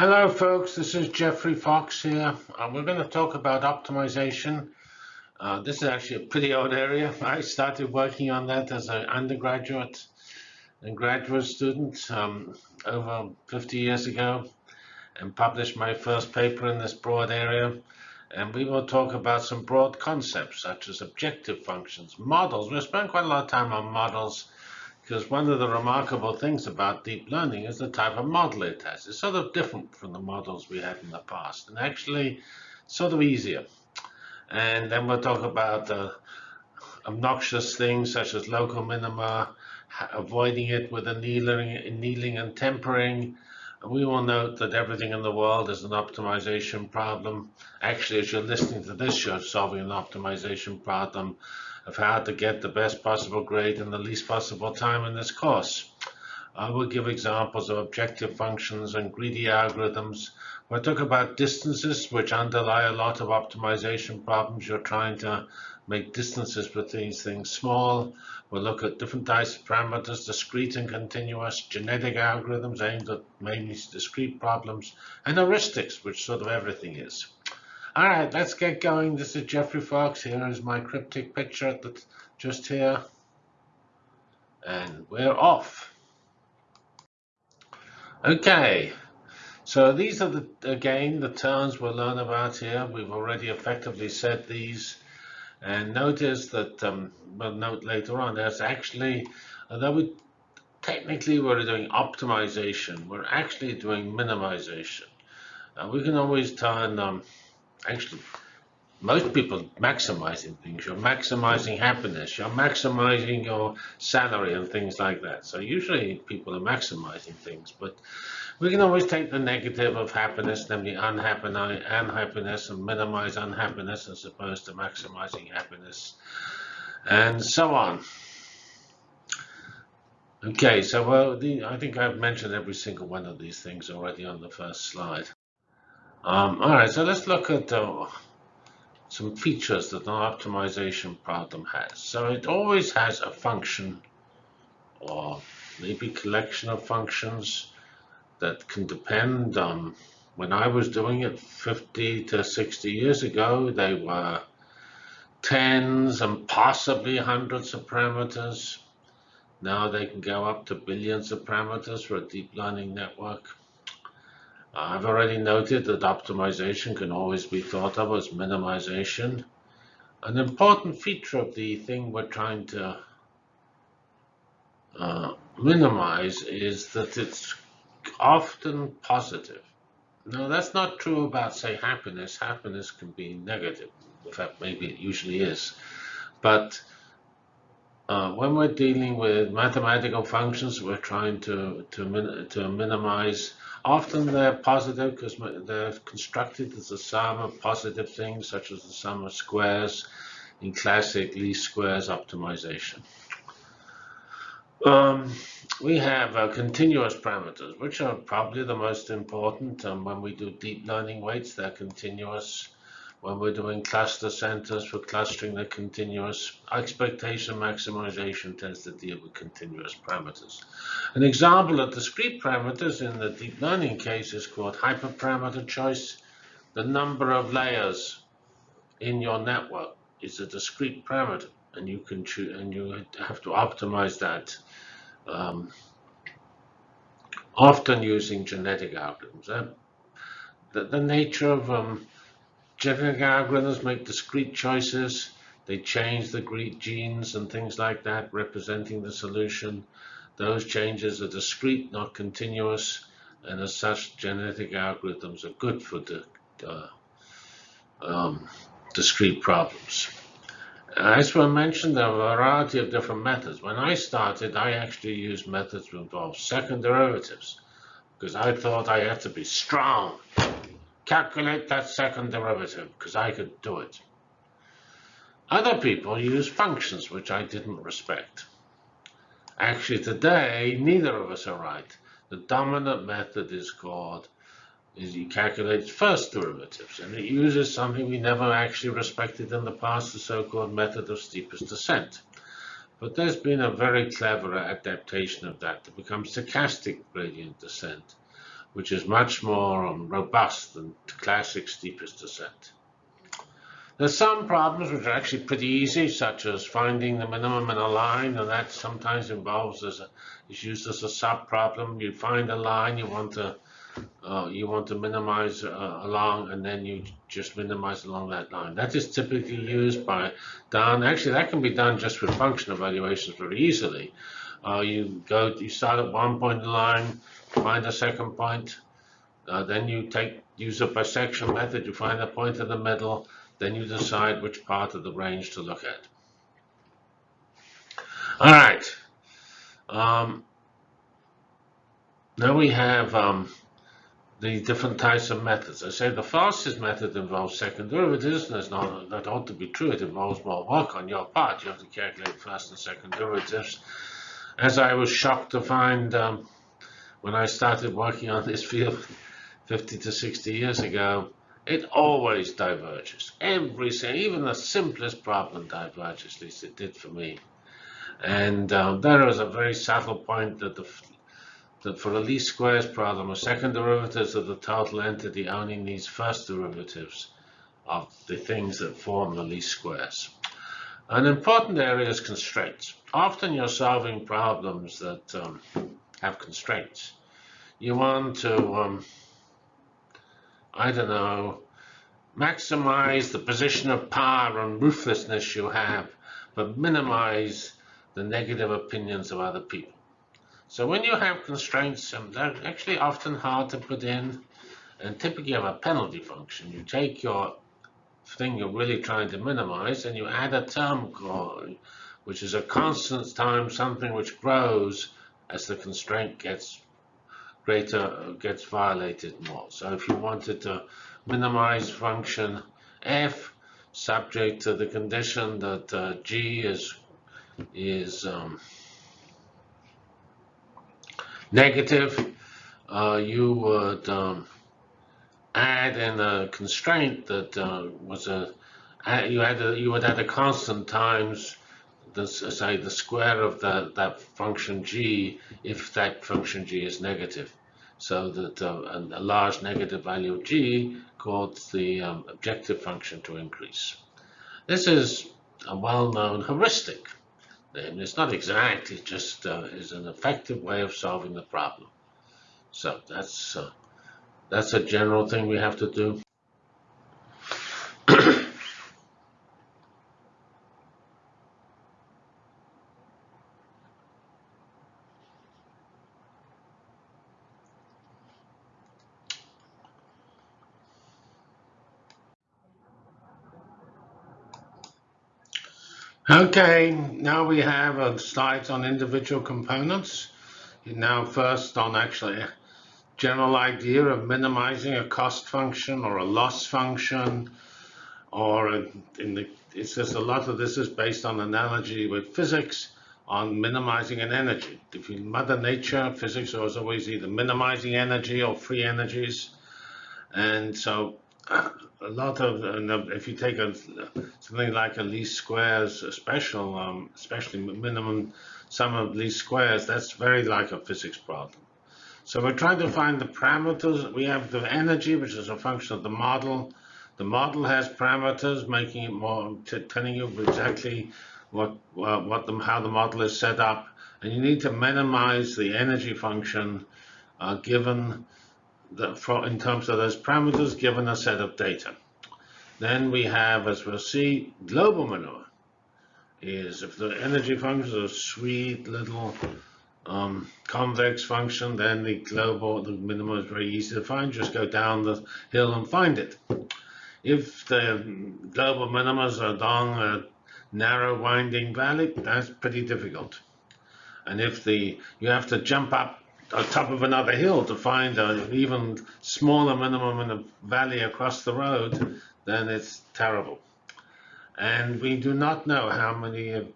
Hello folks, this is Geoffrey Fox here. Uh, we're going to talk about optimization. Uh, this is actually a pretty old area. I started working on that as an undergraduate and graduate student um, over 50 years ago and published my first paper in this broad area. And we will talk about some broad concepts such as objective functions, models. We'll spend quite a lot of time on models because one of the remarkable things about deep learning is the type of model it has. It's sort of different from the models we had in the past and actually sort of easier. And then we'll talk about uh, obnoxious things such as local minima, avoiding it with annealing, annealing and tempering. We will note that everything in the world is an optimization problem. Actually, as you're listening to this, you're solving an optimization problem of how to get the best possible grade in the least possible time in this course. I will give examples of objective functions and greedy algorithms. We'll talk about distances, which underlie a lot of optimization problems. You're trying to make distances between things small. We'll look at different types of parameters, discrete and continuous, genetic algorithms aimed at mainly discrete problems, and heuristics, which sort of everything is. All right, let's get going. This is Geoffrey Fox. Here is my cryptic picture that's just here. And we're off. Okay, so these are, the again, the terms we'll learn about here. We've already effectively said these. And notice that, um, we'll note later on, there's actually, although we technically we're doing optimization, we're actually doing minimization. Uh, we can always turn um, actually most people maximizing things. You're maximizing happiness. You're maximizing your salary and things like that. So usually people are maximizing things, but we can always take the negative of happiness, namely unhappiness, and minimize unhappiness as opposed to maximizing happiness, and so on. Okay, so well, the, I think I've mentioned every single one of these things already on the first slide. Um, all right, so let's look at uh, some features that an optimization problem has. So it always has a function or maybe collection of functions that can depend on when I was doing it 50 to 60 years ago, they were tens and possibly hundreds of parameters. Now they can go up to billions of parameters for a deep learning network. I've already noted that optimization can always be thought of as minimization. An important feature of the thing we're trying to uh, minimize is that it's often positive. Now, that's not true about, say, happiness. Happiness can be negative. In fact, maybe it usually is. But uh, when we're dealing with mathematical functions, we're trying to, to, min to minimize Often they're positive because they're constructed as a sum of positive things, such as the sum of squares in classic least squares optimization. Um, we have uh, continuous parameters, which are probably the most important. Um, when we do deep learning weights, they're continuous. When we're doing cluster centers for clustering, they're continuous. Expectation maximization tends to deal with continuous parameters. An example of discrete parameters in the deep learning case is called hyperparameter choice. The number of layers in your network is a discrete parameter, and you can choose, and you have to optimize that. Um, often using genetic algorithms. Uh, the, the nature of um, genetic algorithms make discrete choices. They change the genes and things like that, representing the solution. Those changes are discrete, not continuous, and as such, genetic algorithms are good for the uh, um, discrete problems. As I mentioned, there are a variety of different methods. When I started, I actually used methods that involve second derivatives because I thought I had to be strong calculate that second derivative because I could do it. Other people use functions which I didn't respect. Actually today, neither of us are right. The dominant method is called, is you calculate first derivatives, and it uses something we never actually respected in the past, the so-called method of steepest descent. But there's been a very clever adaptation of that to become stochastic gradient descent which is much more um, robust than classic steepest descent. There's some problems which are actually pretty easy, such as finding the minimum in a line, and that sometimes involves as a, is used as a sub problem. You find a line you want to uh, you want to minimize uh, along, and then you just minimize along that line. That is typically used by done. Actually, that can be done just with function evaluations very easily. Uh, you go, you start at one point in the line, find a second point, uh, then you take use a bisection method. You find a point in the middle, then you decide which part of the range to look at. All right. Um, now we have um, the different types of methods. I say the fastest method involves second derivatives, that's not, that ought to be true. It involves more work on your part. You have to calculate first and second derivatives. As I was shocked to find um, when I started working on this field 50 to 60 years ago, it always diverges. Every even the simplest problem diverges, at least it did for me. And um, there is a very subtle point that the that for the least squares problem, a second derivatives of the total entity only needs first derivatives of the things that form the least squares. An important area is constraints. Often you're solving problems that um, have constraints. You want to, um, I don't know, maximize the position of power and ruthlessness you have, but minimize the negative opinions of other people. So when you have constraints, um, they're actually often hard to put in, and typically have a penalty function. You take your thing you're really trying to minimize, and you add a term called, which is a constant times something which grows as the constraint gets greater, gets violated more. So if you wanted to minimize function f subject to the condition that uh, g is is um, negative, uh, you would um, add in a constraint that uh, was a you had a, you would add a constant times the say the square of that that function g if that function g is negative, so that uh, a, large negative value of g causes the um, objective function to increase. This is a well-known heuristic and it's not exact, it just uh, is an effective way of solving the problem. So that's, uh, that's a general thing we have to do. Okay, now we have uh, a slide on individual components. Now first on actually a general idea of minimizing a cost function or a loss function or in the, it says a lot of this is based on analogy with physics on minimizing an energy. If you Mother Nature, physics was always either minimizing energy or free energies. And so a lot of, if you take a, something like a least squares, special, um, especially minimum sum of least squares, that's very like a physics problem. So we're trying to find the parameters. We have the energy, which is a function of the model. The model has parameters, making it more, telling you exactly what, uh, what how the model is set up. And you need to minimize the energy function uh, given for, in terms of those parameters given a set of data. Then we have, as we'll see, global minima is if the energy function is a sweet little um, convex function, then the global, the minimum is very easy to find. Just go down the hill and find it. If the global minimas are along a narrow winding valley, that's pretty difficult. And if the you have to jump up on top of another hill to find an even smaller minimum in a valley across the road, then it's terrible. And we do not know how many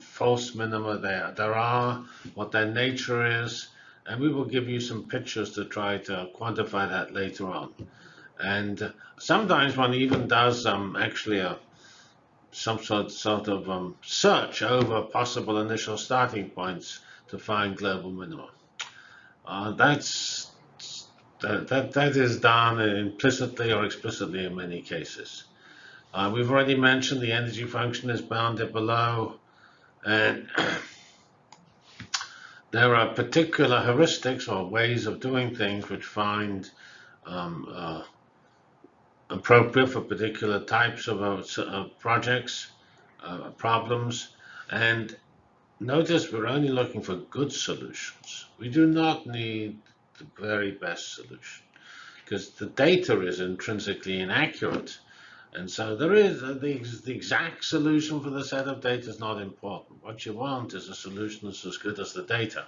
false minima there, there are, what their nature is, and we will give you some pictures to try to quantify that later on. And sometimes one even does um, actually a some sort, sort of um, search over possible initial starting points to find global minima. Uh, that's that, that, that is done implicitly or explicitly in many cases. Uh, we've already mentioned the energy function is bounded below, and there are particular heuristics or ways of doing things which find um, uh, appropriate for particular types of, uh, projects, uh, problems, and notice we're only looking for good solutions. We do not need the very best solution because the data is intrinsically inaccurate. And so there is uh, the, the exact solution for the set of data is not important. What you want is a solution that's as good as the data.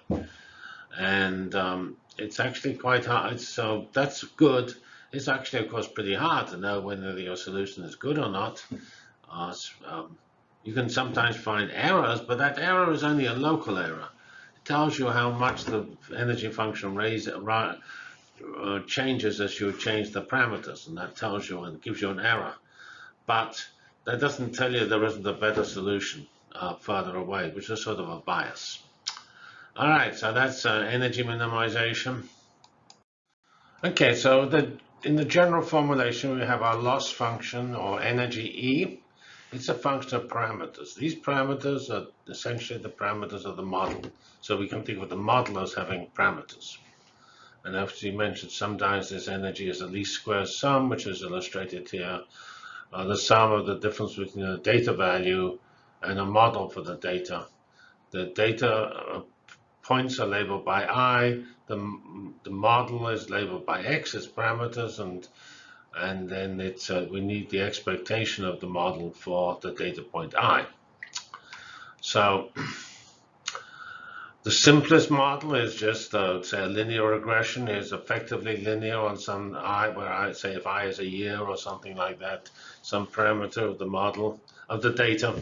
And um, it's actually quite hard. So that's good. It's actually, of course, pretty hard to know whether your solution is good or not. Uh, um, you can sometimes find errors, but that error is only a local error. It tells you how much the energy function raise, uh, changes as you change the parameters, and that tells you and gives you an error. But that doesn't tell you there isn't a better solution uh, further away, which is sort of a bias. All right, so that's uh, energy minimization. Okay, so the, in the general formulation, we have our loss function or energy E. It's a function of parameters. These parameters are essentially the parameters of the model. So we can think of the model as having parameters. And as you mentioned, sometimes this energy is a least square sum, which is illustrated here. Uh, the sum of the difference between a data value and a model for the data. The data uh, points are labeled by i, the, the model is labeled by x as parameters, and and then it's uh, we need the expectation of the model for the data point i. So the simplest model is just uh, say a linear regression is effectively linear on some i, where I say if i is a year or something like that, some parameter of the model of the data.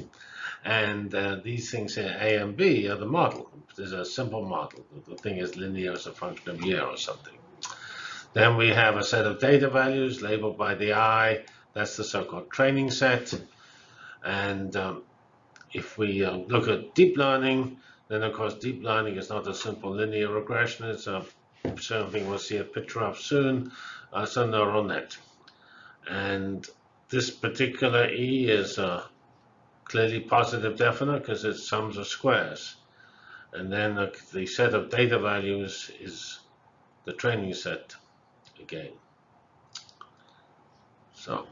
And uh, these things here, A and B, are the model. There's a simple model. The thing is linear as a function of year or something. Then we have a set of data values labeled by the I. That's the so-called training set. And um, if we uh, look at deep learning, then of course deep learning is not a simple linear regression. It's a something we'll see a picture of soon. Uh, it's a neural net. And this particular E is a clearly positive definite because it's sums of squares. And then the, the set of data values is the training set again. So,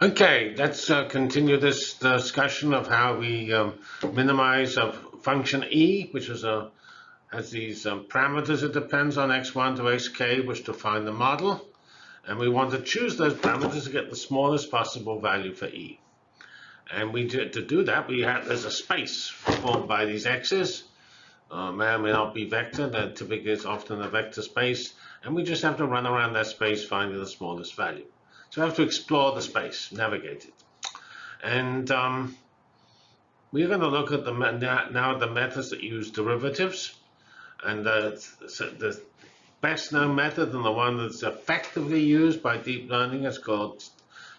okay, let's uh, continue this discussion of how we um, minimize a function e, which is a has these um, parameters it depends on x1 to xk, which define the model. And we want to choose those parameters to get the smallest possible value for e. And we do, to do that, we have there's a space formed by these x's. Uh, may or may not be vector. That typically is often a vector space. And we just have to run around that space finding the smallest value. So we have to explore the space, navigate it. And um, we're going to look at the now the methods that use derivatives. And the best known method and the one that's effectively used by deep learning is called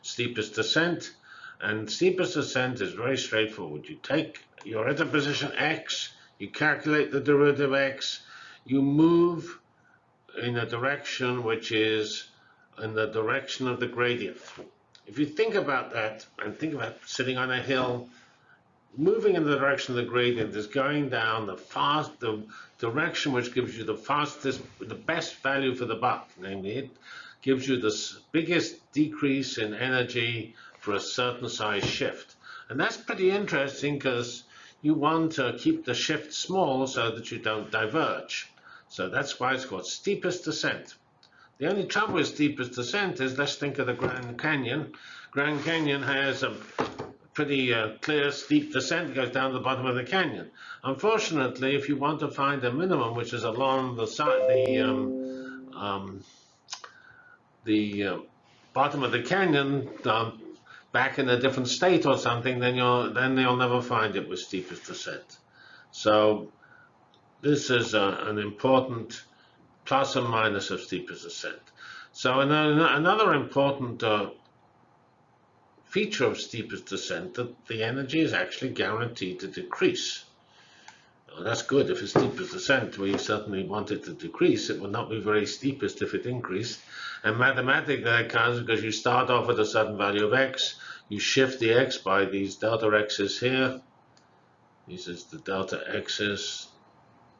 steepest descent. And steepest descent is very straightforward. You take, you're at a position x, you calculate the derivative of x, you move in a direction which is in the direction of the gradient. If you think about that and think about sitting on a hill moving in the direction of the gradient is going down the fast, the direction which gives you the fastest, the best value for the buck. Namely, it gives you the biggest decrease in energy for a certain size shift. And that's pretty interesting because you want to keep the shift small so that you don't diverge. So that's why it's called steepest descent. The only trouble with steepest descent is let's think of the Grand Canyon. Grand Canyon has a pretty uh, clear, steep descent goes down to the bottom of the canyon. Unfortunately, if you want to find a minimum, which is along the side, the um, um, the uh, bottom of the canyon, um, back in a different state or something, then you'll then you'll never find it with steepest descent. So this is a, an important plus and minus of steepest descent. So another important uh, feature of steepest descent that the energy is actually guaranteed to decrease. Uh, that's good if it's steepest descent, we certainly want it to decrease. It would not be very steepest if it increased. And mathematically that counts because you start off with a certain value of x, you shift the x by these delta x's here. This is the delta x's.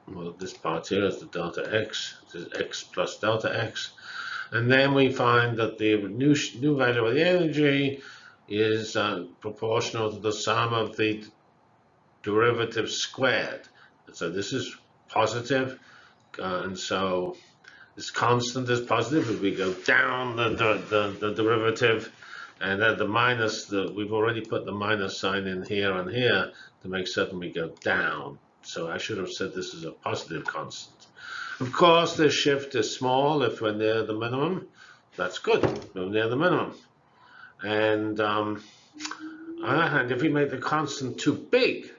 Well, this part here is the delta x. This is x plus delta x. And then we find that the new, new value of the energy is uh, proportional to the sum of the derivative squared. So this is positive, uh, and so this constant is positive. If we go down the, the, the, the derivative, and then the minus, the, we've already put the minus sign in here and here to make certain we go down. So I should have said this is a positive constant. Of course, the shift is small if we're near the minimum. That's good, we're near the minimum. And um, on the other hand, if we make the constant too big,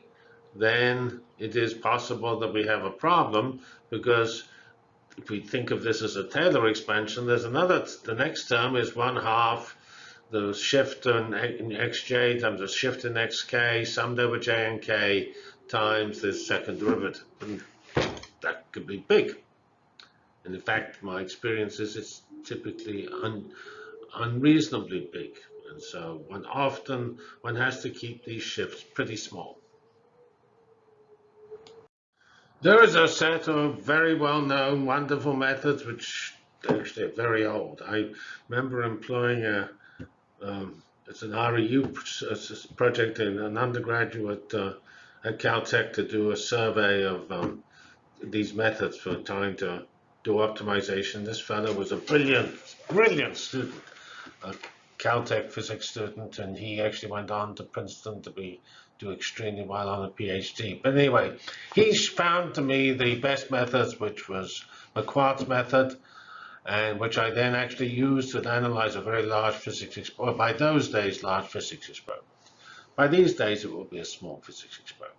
then it is possible that we have a problem because if we think of this as a Taylor expansion, there's another, the next term is one half the shift in, in xj times the shift in xk summed over j and k times the second derivative. And that could be big. And in fact, my experience is it's typically un, unreasonably big. And so one often, one has to keep these shifts pretty small. There is a set of very well-known, wonderful methods which actually are very old. I remember employing a, um, it's an REU project in an undergraduate uh, at Caltech to do a survey of um, these methods for trying to do optimization. This fellow was a brilliant, brilliant student, a Caltech physics student, and he actually went on to Princeton to be do extremely well on a PhD. But anyway, he found to me the best methods, which was Marquardt's method, and which I then actually used to analyze a very large physics experiment. By those days, large physics experiment. By these days, it will be a small physics experiment.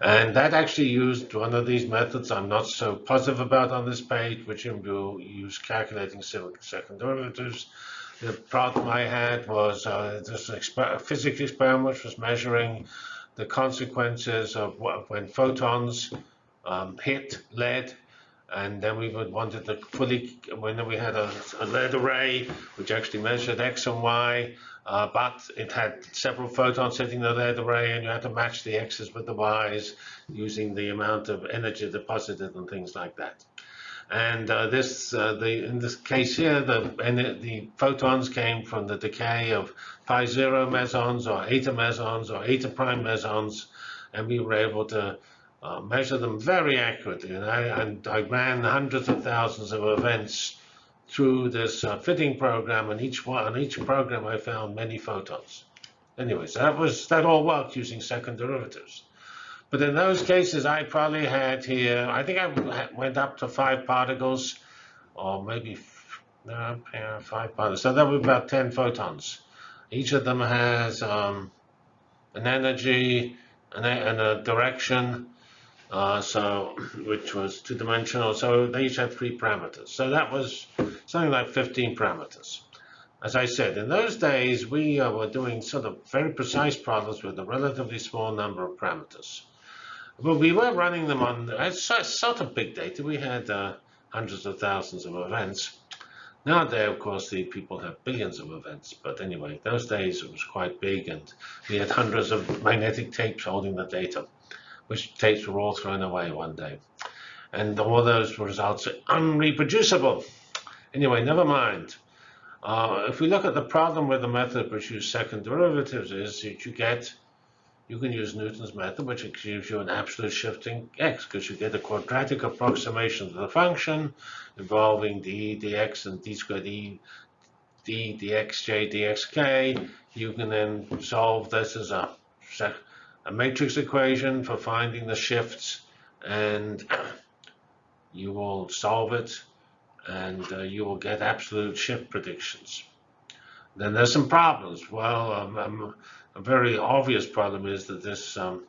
And that actually used one of these methods I'm not so positive about on this page, which will use calculating second derivatives. The problem I had was uh, this exper physics experiment which was measuring the consequences of what, when photons um, hit lead and then we would wanted to fully, when we had a, a lead array, which actually measured X and Y, uh, but it had several photons sitting in the lead array, and you had to match the X's with the Y's using the amount of energy deposited and things like that. And uh, this, uh, the, in this case here, the, the photons came from the decay of pi zero mesons or eta mesons or eta prime mesons, and we were able to uh, measure them very accurately. And I, and I, ran hundreds of thousands of events through this uh, fitting program, and each one, on each program, I found many photons. Anyways, that was that all worked using second derivatives. But in those cases, I probably had here, I think I went up to five particles, or maybe five particles. So that would be about 10 photons. Each of them has um, an energy and a, and a direction uh, so which was two-dimensional. So they each had three parameters. So that was something like 15 parameters. As I said, in those days, we uh, were doing sort of very precise problems with a relatively small number of parameters. But we were running them on it's sort of big data. We had uh, hundreds of thousands of events. Nowadays, of course, the people have billions of events. But anyway, those days it was quite big, and we had hundreds of magnetic tapes holding the data which tapes were all thrown away one day. And all those results are unreproducible. Anyway, never mind. Uh, if we look at the problem with the method which uses second derivatives is that you get, you can use Newton's method, which gives you an absolute shifting x, because you get a quadratic approximation to the function involving d dx and d squared e d dxj dxk. You can then solve this as a a matrix equation for finding the shifts and you will solve it and uh, you will get absolute shift predictions. Then there's some problems. Well, um, um, a very obvious problem is that this, um,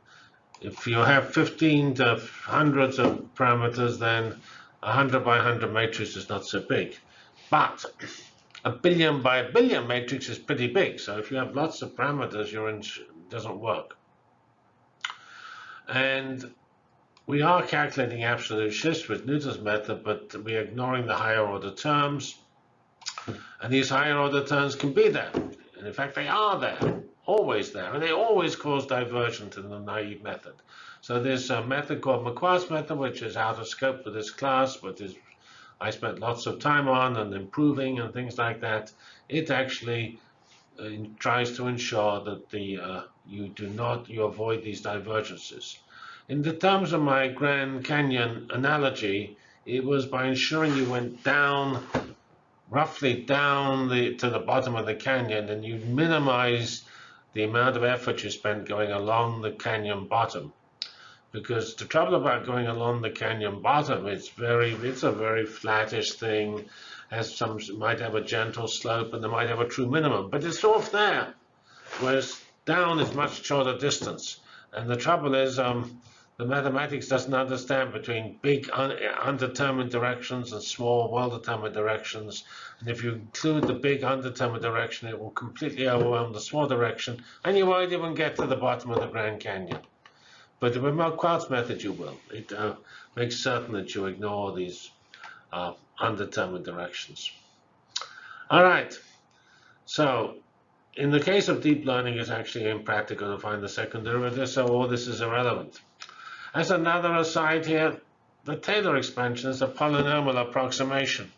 if you have 15 to hundreds of parameters, then a 100 by 100 matrix is not so big. But a billion by a billion matrix is pretty big. So if you have lots of parameters, your doesn't work. And we are calculating absolute shifts with Newton's method, but we're ignoring the higher order terms. And these higher order terms can be there. And in fact, they are there, always there. And they always cause divergence in the naive method. So there's a method called Marquardt's method, which is out of scope for this class, but is I spent lots of time on and improving and things like that. It actually uh, tries to ensure that the uh, you do not you avoid these divergences. In the terms of my Grand Canyon analogy, it was by ensuring you went down, roughly down the, to the bottom of the canyon, and you minimize the amount of effort you spent going along the canyon bottom. Because the trouble about going along the canyon bottom, it's very, it's a very flattish thing, has some, might have a gentle slope, and they might have a true minimum, but it's off there. Whereas down is much shorter distance. And the trouble is, um, the mathematics doesn't understand between big un undetermined directions and small well-determined directions. And if you include the big undetermined direction, it will completely overwhelm the small direction, and you won't even get to the bottom of the Grand Canyon. But with Marquardt's method, you will. It uh, makes certain that you ignore these uh, undetermined directions. All right. So in the case of deep learning, it's actually impractical to find the second derivative, so all this is irrelevant. As another aside here, the Taylor expansion is a polynomial approximation.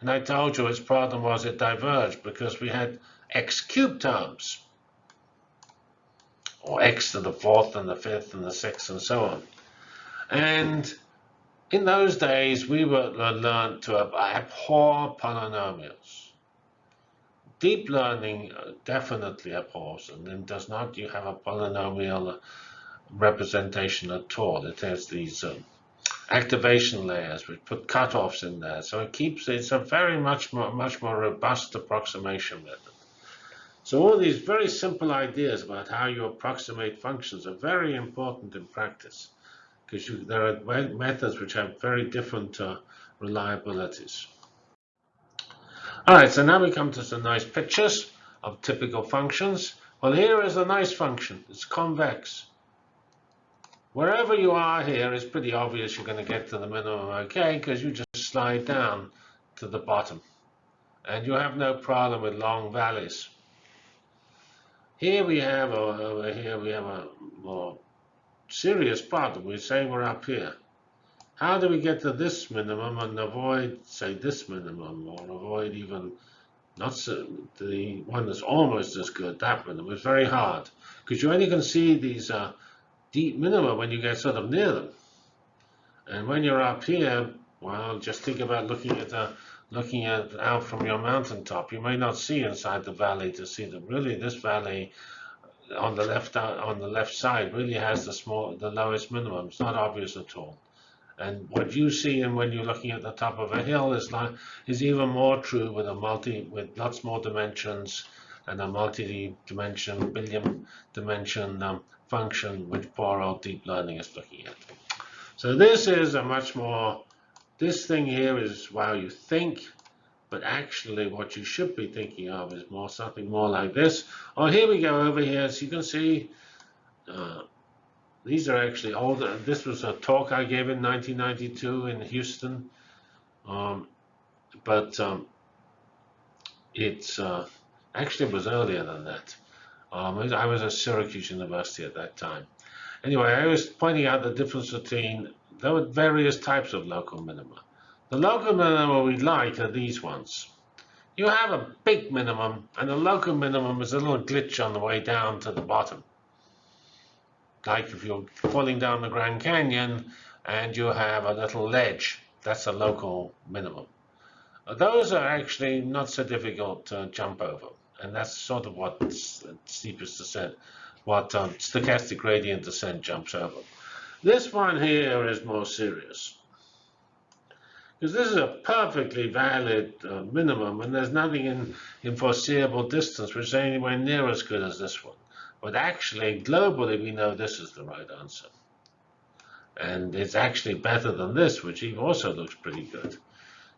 And I told you its problem was it diverged because we had x cubed terms, or x to the fourth and the fifth and the sixth and so on. And in those days, we were learned to abhor polynomials. Deep learning uh, definitely abhors, and then does not you have a polynomial representation at all. It has these um, activation layers which put cutoffs in there. So it keeps it's a very much more much more robust approximation method. So all these very simple ideas about how you approximate functions are very important in practice because there are methods which have very different uh, reliabilities. All right, so now we come to some nice pictures of typical functions. Well, here is a nice function. It's convex. Wherever you are here, it's pretty obvious you're going to get to the minimum okay, because you just slide down to the bottom. And you have no problem with long valleys. Here we have, over here we have a more serious problem. We say we're up here. How do we get to this minimum and avoid, say, this minimum, or avoid even not so, the one that's almost as good, that minimum? It's very hard, because you only can see these uh, deep minima when you get sort of near them. And when you're up here, well, just think about looking at the looking at out from your mountaintop. You may not see inside the valley to see them. Really, this valley on the left on the left side really has the small the lowest minimum. It's not obvious at all. And what you see and when you're looking at the top of a hill is like is even more true with a multi with lots more dimensions and a multi-dimension billion dimension um, function which old deep learning is looking at. So this is a much more, this thing here is while you think, but actually what you should be thinking of is more something more like this. Oh, here we go over here. So you can see uh, these are actually older. This was a talk I gave in 1992 in Houston. Um, but um, it's uh, actually it was earlier than that. Um, I was at Syracuse University at that time. Anyway, I was pointing out the difference between there were various types of local minima. The local minima we like are these ones. You have a big minimum, and the local minimum is a little glitch on the way down to the bottom. Like if you're falling down the Grand Canyon and you have a little ledge, that's a local minimum. Those are actually not so difficult to jump over and that's sort of what steepest descent, what um, stochastic gradient descent jumps over. This one here is more serious. Because this is a perfectly valid uh, minimum, and there's nothing in, in foreseeable distance which is anywhere near as good as this one. But actually, globally, we know this is the right answer. And it's actually better than this, which also looks pretty good.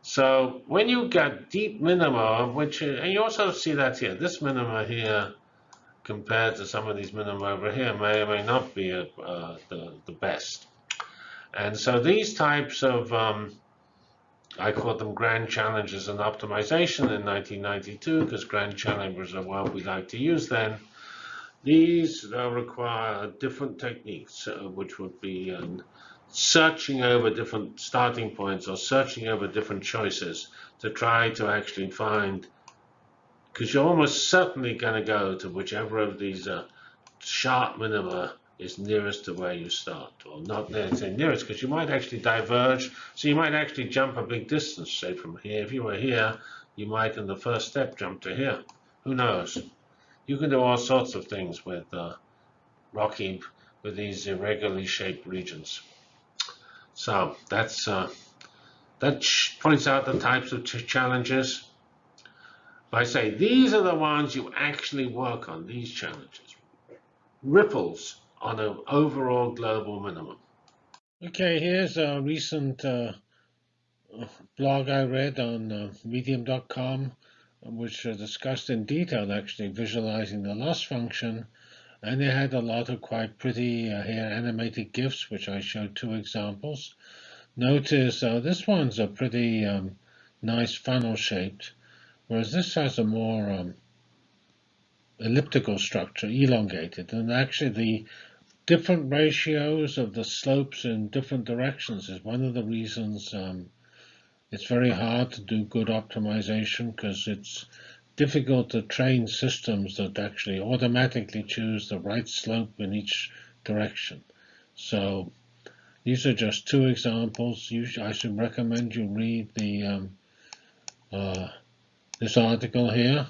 So when you get deep minima, which and you also see that here, this minima here compared to some of these minima over here may or may not be uh, the, the best. And so these types of, um, I call them grand challenges in optimization in 1992, because grand challenges are what we like to use then. These uh, require different techniques, uh, which would be um, searching over different starting points or searching over different choices to try to actually find, because you're almost certainly going to go to whichever of these uh, sharp minima is nearest to where you start, or not necessarily nearest, because you might actually diverge. So you might actually jump a big distance, say from here. If you were here, you might in the first step jump to here. Who knows? You can do all sorts of things with uh, rocky, with these irregularly shaped regions. So that's uh, that points out the types of challenges. I say these are the ones you actually work on, these challenges. Ripples on an overall global minimum. Okay, here's a recent uh, blog I read on uh, medium.com, which uh, discussed in detail actually visualizing the loss function. And they had a lot of quite pretty uh, here animated GIFs, which I showed two examples. Notice uh, this one's a pretty um, nice funnel shaped, whereas this has a more um, elliptical structure, elongated. And actually the different ratios of the slopes in different directions is one of the reasons um, it's very hard to do good optimization because it's difficult to train systems that actually automatically choose the right slope in each direction. So these are just two examples. You, I should recommend you read the um, uh, this article here.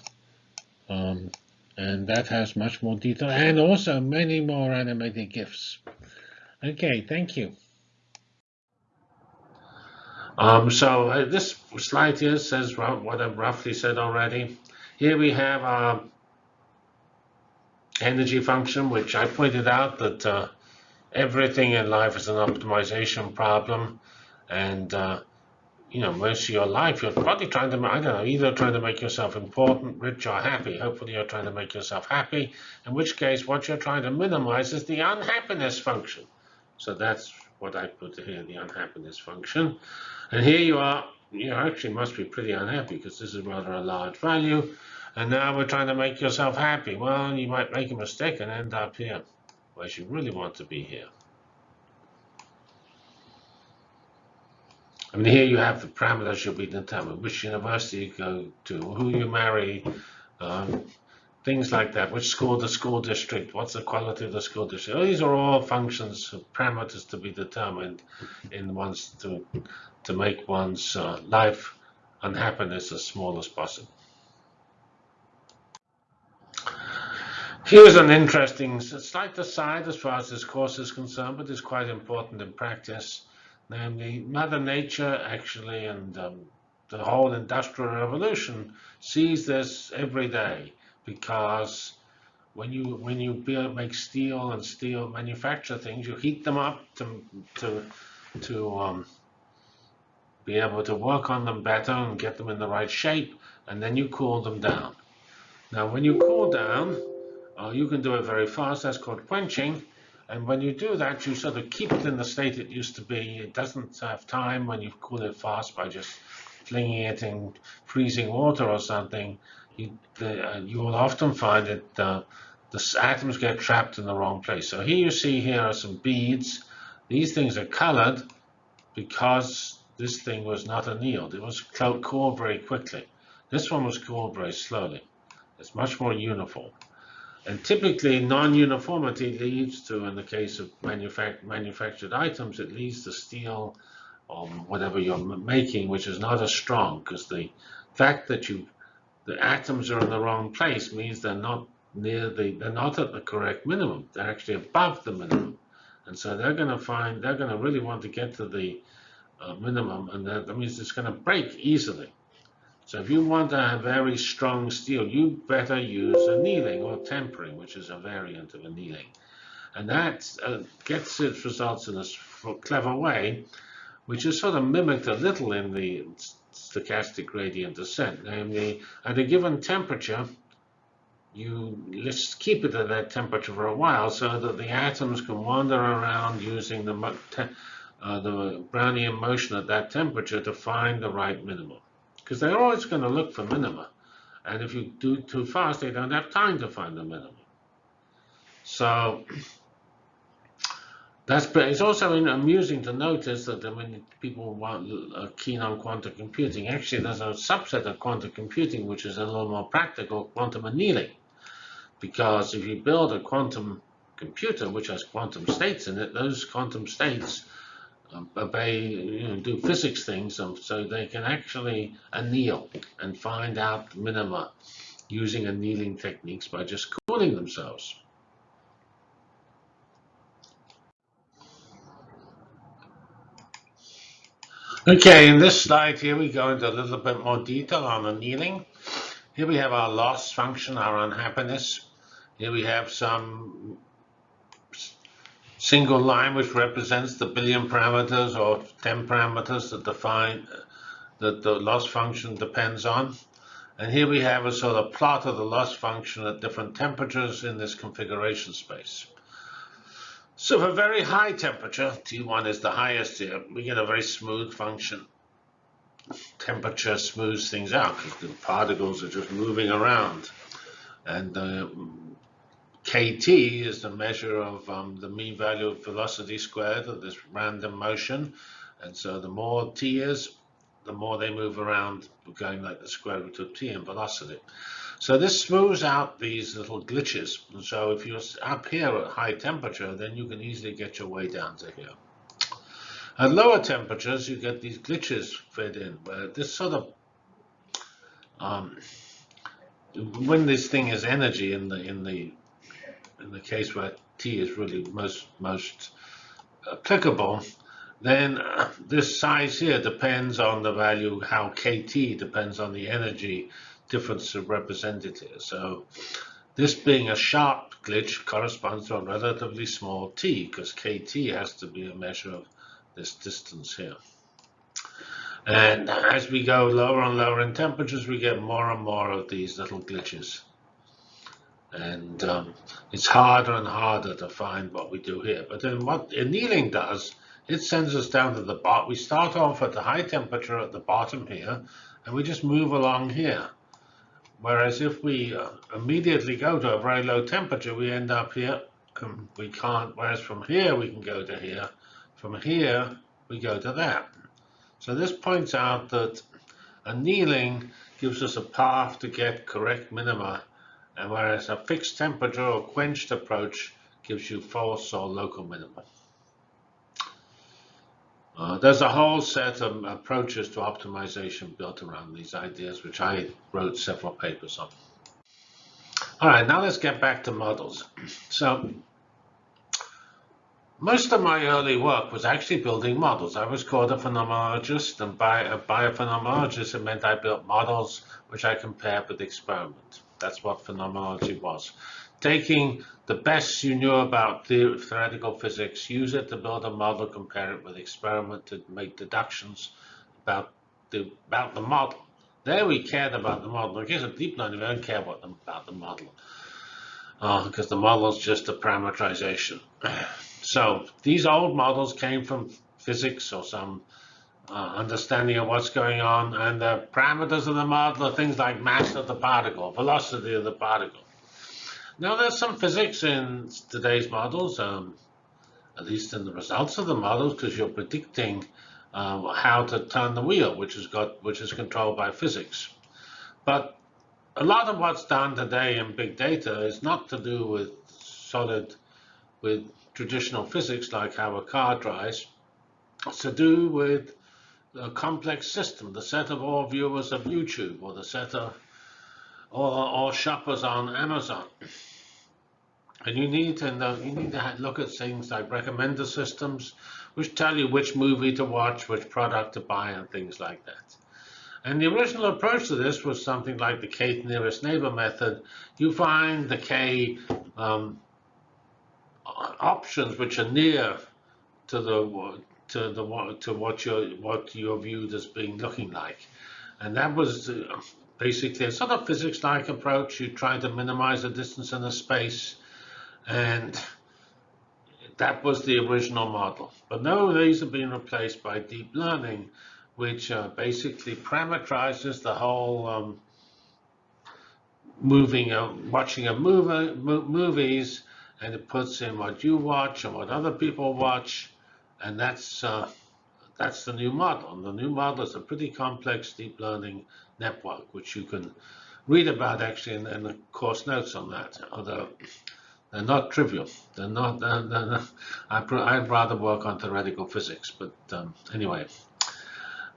Um, and that has much more detail and also many more animated GIFs. Okay, thank you. Um, so uh, this slide here says what I've roughly said already. Here we have our energy function, which I pointed out that uh, everything in life is an optimization problem. And uh, you know, most of your life, you're probably trying to, I don't know, either trying to make yourself important, rich, or happy. Hopefully you're trying to make yourself happy, in which case what you're trying to minimize is the unhappiness function. So that's what I put here, the unhappiness function. And here you are, you actually must be pretty unhappy because this is rather a large value. And now we're trying to make yourself happy. Well, you might make a mistake and end up here, whereas you really want to be here. I mean, here you have the parameters should be determined, which university you go to, who you marry, um, things like that, which school, the school district, what's the quality of the school district. These are all functions, parameters to be determined in one's to, to make one's uh, life and happiness as small as possible. Here's an interesting, slight aside as far as this course is concerned, but it's quite important in practice. Namely, Mother Nature actually and um, the whole Industrial Revolution sees this every day because when you when you build, make steel and steel manufacture things, you heat them up to to to um, be able to work on them better and get them in the right shape, and then you cool them down. Now, when you cool down, uh, you can do it very fast. That's called quenching. And when you do that, you sort of keep it in the state it used to be. It doesn't have time when you cool it fast by just flinging it in freezing water or something. You, the, uh, you will often find that uh, the atoms get trapped in the wrong place. So here you see here are some beads. These things are colored because this thing was not annealed. It was cooled very quickly. This one was cooled very slowly. It's much more uniform. And typically, non-uniformity leads to, in the case of manufac manufactured items, it leads to steel or whatever you're making, which is not as strong because the fact that you the atoms are in the wrong place means they're not near the they're not at the correct minimum. They're actually above the minimum, and so they're going to find they're going to really want to get to the uh, minimum, and that, that means it's going to break easily. So if you want a very strong steel, you better use annealing or tempering, which is a variant of annealing. And that uh, gets its results in a clever way, which is sort of mimicked a little in the stochastic gradient descent. Namely, at a given temperature, you let's keep it at that temperature for a while so that the atoms can wander around using the uh, the Brownian motion at that temperature to find the right minimum. Because they're always going to look for minima. And if you do too fast, they don't have time to find the minimum. So that's it's also amusing to notice that when people want, are keen on quantum computing, actually there's a subset of quantum computing which is a little more practical, quantum annealing. Because if you build a quantum computer which has quantum states in it, those quantum states um, obey, you know, do physics things, um, so they can actually anneal and find out minima using annealing techniques by just cooling themselves. Okay, in this slide here, we go into a little bit more detail on annealing. Here we have our loss function, our unhappiness. Here we have some single line which represents the billion parameters or 10 parameters that define that the loss function depends on. And here we have a sort of plot of the loss function at different temperatures in this configuration space. So for very high temperature, T1 is the highest here, we get a very smooth function. Temperature smooths things out because the particles are just moving around. And uh, KT is the measure of um, the mean value of velocity squared of this random motion. And so the more T is, the more they move around, going like the square root of T in velocity. So this smooths out these little glitches. So if you're up here at high temperature, then you can easily get your way down to here. At lower temperatures, you get these glitches fed in, where this sort of, um, when this thing is energy in the in the in the case where T is really most most applicable, then this size here depends on the value, how KT depends on the energy difference of representative. So this being a sharp glitch corresponds to a relatively small t, because kt has to be a measure of this distance here. And as we go lower and lower in temperatures, we get more and more of these little glitches. And um, it's harder and harder to find what we do here. But then what annealing does, it sends us down to the bottom. We start off at the high temperature at the bottom here, and we just move along here. Whereas if we uh, immediately go to a very low temperature, we end up here. Um, we can't, whereas from here we can go to here. From here, we go to that. So this points out that annealing gives us a path to get correct minima, and whereas a fixed temperature or quenched approach gives you false or local minima. Uh, there's a whole set of approaches to optimization built around these ideas, which I wrote several papers on. All right, now let's get back to models. So most of my early work was actually building models. I was called a phenomenologist, and by a biophenomenologist, it meant I built models which I compared with experiment. That's what phenomenology was taking the best you knew about the theoretical physics, use it to build a model, compare it with experiment to make deductions about the about the model. There we cared about the model. In case of deep learning, we don't care about the, about the model uh, because the model is just a parameterization. So these old models came from physics or some uh, understanding of what's going on, and the parameters of the model are things like mass of the particle, velocity of the particle. Now, there's some physics in today's models, um, at least in the results of the models, because you're predicting um, how to turn the wheel, which is got which is controlled by physics. But a lot of what's done today in big data is not to do with solid, with traditional physics like how a car drives. It's to do with a complex system, the set of all viewers of YouTube or the set of or, or shoppers on Amazon. And you need to know, you need to look at things like recommender systems, which tell you which movie to watch, which product to buy, and things like that. And the original approach to this was something like the K nearest neighbor method. You find the K um, options which are near to the to the to what you're what you're viewed as being looking like, and that was uh, basically a sort of physics-like approach. You try to minimize the distance in the space, and that was the original model. But now these have been replaced by deep learning, which uh, basically parameterizes the whole um, moving, uh, watching of movie, movies, and it puts in what you watch and what other people watch, and that's uh, that's the new model. And the new model is a pretty complex deep learning network, which you can read about actually in, in the course notes on that. Although they're not trivial. They're not. They're, they're not I, would rather work on theoretical physics, but um, anyway,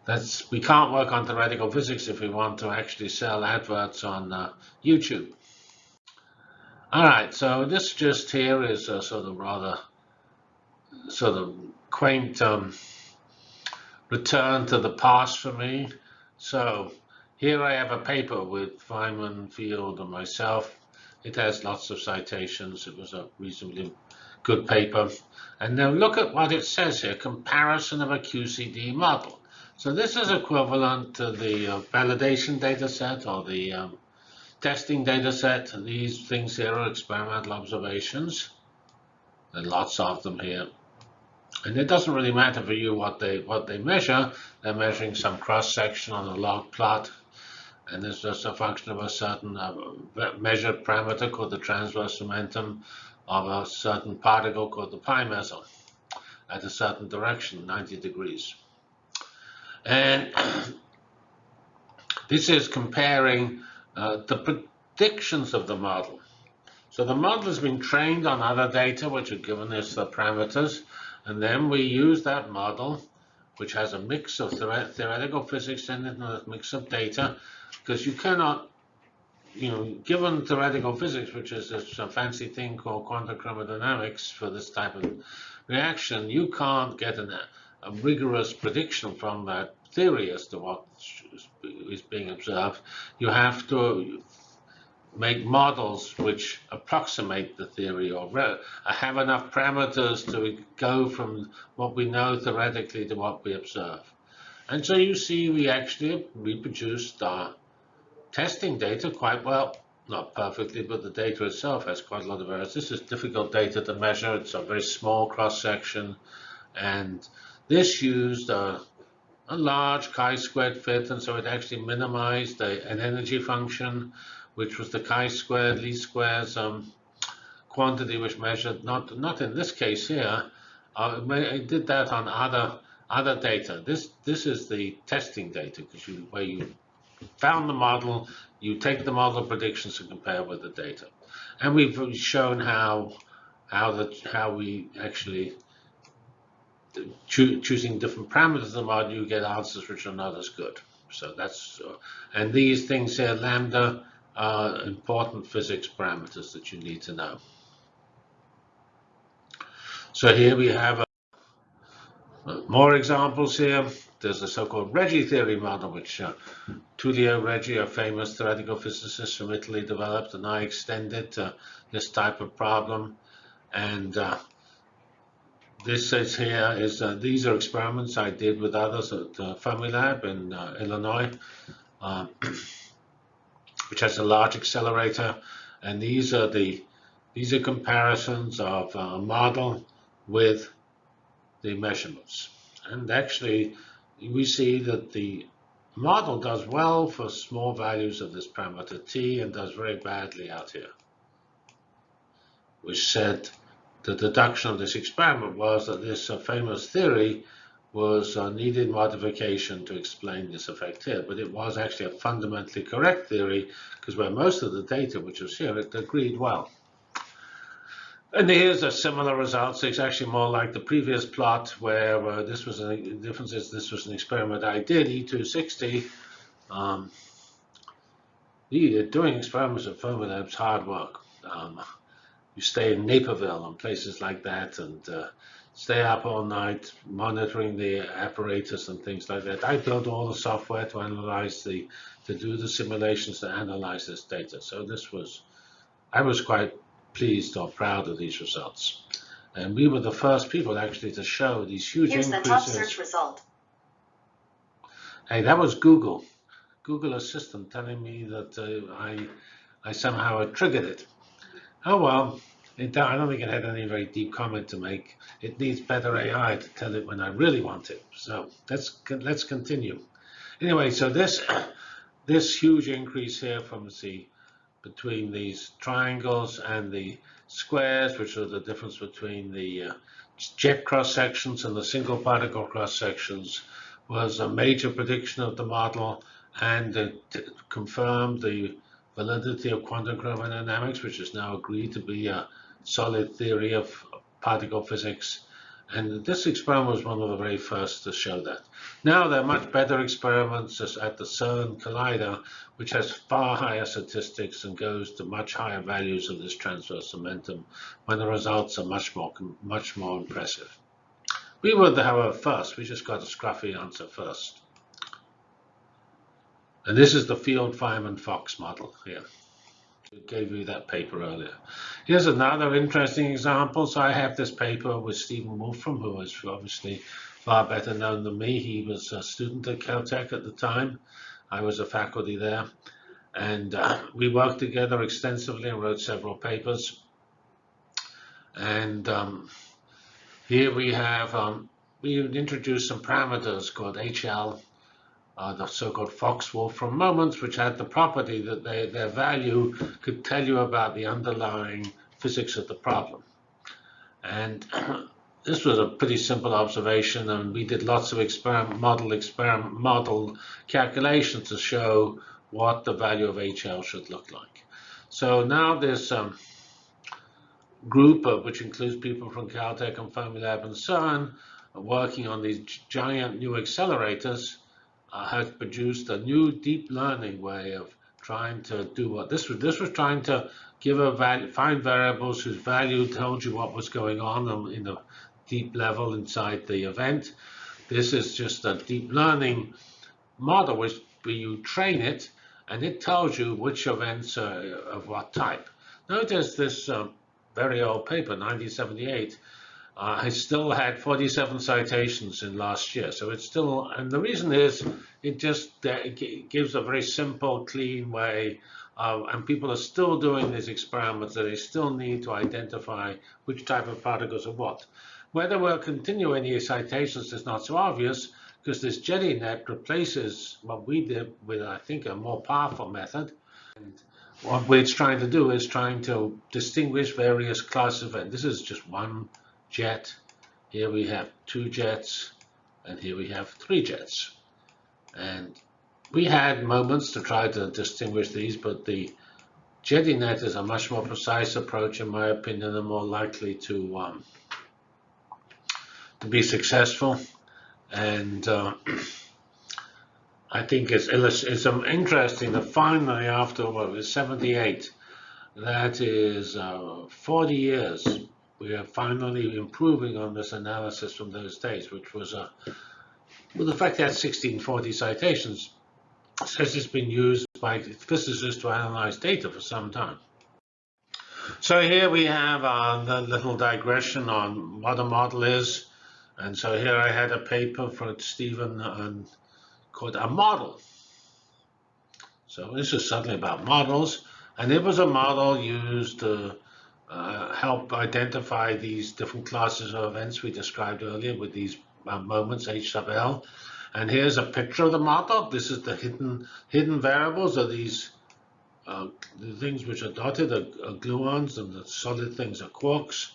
that's we can't work on theoretical physics if we want to actually sell adverts on uh, YouTube. All right, so this just here is a sort of rather sort of quaint um, return to the past for me. So here I have a paper with Feynman, Field, and myself. It has lots of citations. It was a reasonably good paper. And now look at what it says here, comparison of a QCD model. So this is equivalent to the uh, validation data set or the um, testing data set. These things here are experimental observations. There are lots of them here. And it doesn't really matter for you what they what they measure. They're measuring some cross section on a log plot, and it's just a function of a certain uh, measured parameter called the transverse momentum of a certain particle called the pi meson at a certain direction, 90 degrees. And this is comparing uh, the predictions of the model. So the model has been trained on other data which are given as the parameters, and then we use that model, which has a mix of theoretical physics and a mix of data, because you cannot, you know, given theoretical physics, which is a fancy thing called quantum chromodynamics for this type of reaction, you can't get an, a rigorous prediction from that theory as to what is being observed. You have to make models which approximate the theory or uh, have enough parameters to go from what we know theoretically to what we observe. And so you see we actually reproduced our testing data quite well. Not perfectly, but the data itself has quite a lot of errors. This is difficult data to measure. It's a very small cross-section. And this used a, a large chi-squared fit, and so it actually minimized a, an energy function which was the chi-squared least squares um, quantity which measured, not, not in this case here, uh, I did that on other other data. This this is the testing data because you where you found the model, you take the model predictions and compare with the data, and we've shown how how the how we actually cho choosing different parameters of the model, you get answers which are not as good. So that's uh, and these things here, lambda are important physics parameters that you need to know. So here we have uh, more examples here. There's a so-called Regge theory model, which uh, Tullio Regge, a famous theoretical physicist from Italy, developed, and I extended this type of problem. And uh, this says here is uh, these are experiments I did with others at uh, Fermilab in uh, Illinois. Uh, which has a large accelerator. And these are the these are comparisons of a model with the measurements. And actually, we see that the model does well for small values of this parameter t and does very badly out here. Which said the deduction of this experiment was that this uh, famous theory was a needed modification to explain this effect here, but it was actually a fundamentally correct theory because where most of the data which was here, it agreed well. And here's a similar result. So it's actually more like the previous plot where uh, this was a, difference is this was an experiment I did, E260. Um, doing experiments at Fermilab is hard work. Um, you stay in Naperville and places like that, and uh, stay up all night monitoring the apparatus and things like that. I built all the software to analyze the, to do the simulations to analyze this data. So this was, I was quite pleased or proud of these results. And we were the first people actually to show these huge Here's increases. the top search result. Hey, that was Google. Google Assistant telling me that uh, I, I somehow had triggered it. Oh well, I don't think it had any very deep comment to make. It needs better AI to tell it when I really want it. So let's let's continue. Anyway, so this this huge increase here from the between these triangles and the squares, which are the difference between the uh, jet cross sections and the single particle cross sections, was a major prediction of the model and it confirmed the validity of quantum chromodynamics, which is now agreed to be a solid theory of particle physics. And this experiment was one of the very first to show that. Now there are much better experiments at the CERN Collider, which has far higher statistics and goes to much higher values of this transverse momentum when the results are much more, much more impressive. We were, however, first. We just got a scruffy answer first. And this is the field Feynman Fox model here. Gave you that paper earlier. Here's another interesting example. So I have this paper with Stephen Wolfram, who is obviously far better known than me. He was a student at Caltech at the time. I was a faculty there. And uh, we worked together extensively and wrote several papers. And um, here we have, um, we introduced some parameters called HL uh, the so-called Fox-Wolfram moments, which had the property that they, their value could tell you about the underlying physics of the problem. And this was a pretty simple observation, and we did lots of experiment, model, experiment, model calculations to show what the value of HL should look like. So now this um, group, of, which includes people from Caltech and Fermilab and CERN, working on these giant new accelerators, uh, has produced a new deep learning way of trying to do what this was. This was trying to give a value, find variables whose value told you what was going on in a deep level inside the event. This is just a deep learning model which you train it and it tells you which events are of what type. Notice this uh, very old paper, 1978, uh, has still had 47 citations in last year. So it's still, and the reason is it just uh, it gives a very simple, clean way. Uh, and people are still doing these experiments that they still need to identify which type of particles are what. Whether we'll continue any citations is not so obvious because this JEDI-net replaces what we did with, I think, a more powerful method. And what it's trying to do is trying to distinguish various classes of, and this is just one jet. Here we have two jets, and here we have three jets. And we had moments to try to distinguish these, but the JEDI-net is a much more precise approach, in my opinion, and more likely to um, to be successful. And uh, I think it's, it's interesting that finally, after what was 78, that is uh, 40 years we are finally improving on this analysis from those days, which was a, well, the fact that 1640 citations says it's been used by physicists to analyze data for some time. So here we have uh, the little digression on what a model is. And so here I had a paper for Stephen called A Model. So this is something about models. And it was a model used uh, uh, help identify these different classes of events we described earlier with these uh, moments H sub L. And here's a picture of the model. This is the hidden hidden variables are these uh, the things which are dotted are, are, gluons and the solid things are quarks.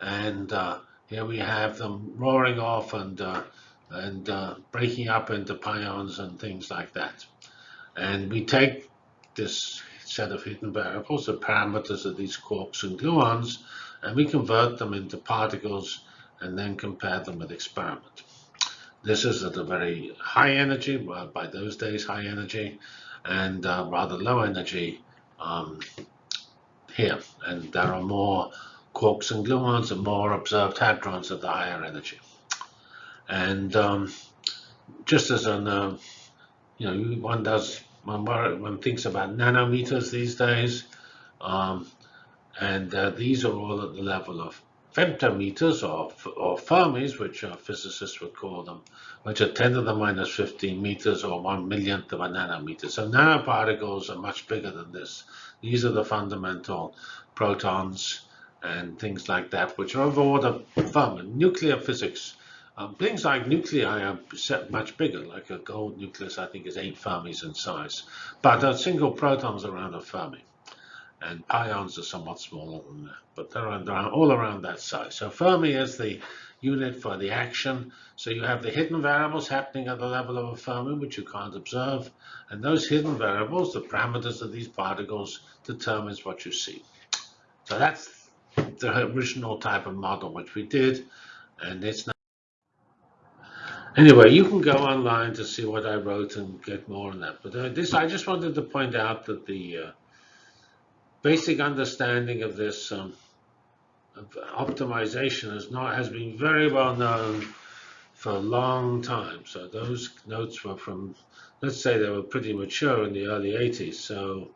And uh, here we have them roaring off and uh, and uh, breaking up into pions and things like that. And we take this set of hidden variables, the parameters of these quarks and gluons, and we convert them into particles and then compare them with experiment. This is at a very high energy, by those days high energy, and uh, rather low energy um, here. And there are more quarks and gluons and more observed hadrons at the higher energy. And um, just as an, uh, you know, one does one, one thinks about nanometers these days, um, and uh, these are all at the level of femtometers or, or Fermis, which physicists would call them, which are 10 to the minus 15 meters or one millionth of a nanometer. So nanoparticles are much bigger than this. These are the fundamental protons and things like that, which are of order Fermi, nuclear physics. Um, things like nuclei are much bigger, like a gold nucleus, I think, is eight Fermis in size. But a single proton's around a Fermi, and pions are somewhat smaller than that, but they're, all around that size. So Fermi is the unit for the action. So you have the hidden variables happening at the level of a Fermi, which you can't observe. And those hidden variables, the parameters of these particles, determines what you see. So that's the original type of model which we did. And it's not. Anyway, you can go online to see what I wrote and get more on that. But uh, this, I just wanted to point out that the uh, basic understanding of this um, optimization has not has been very well known for a long time. So those notes were from, let's say they were pretty mature in the early 80s. So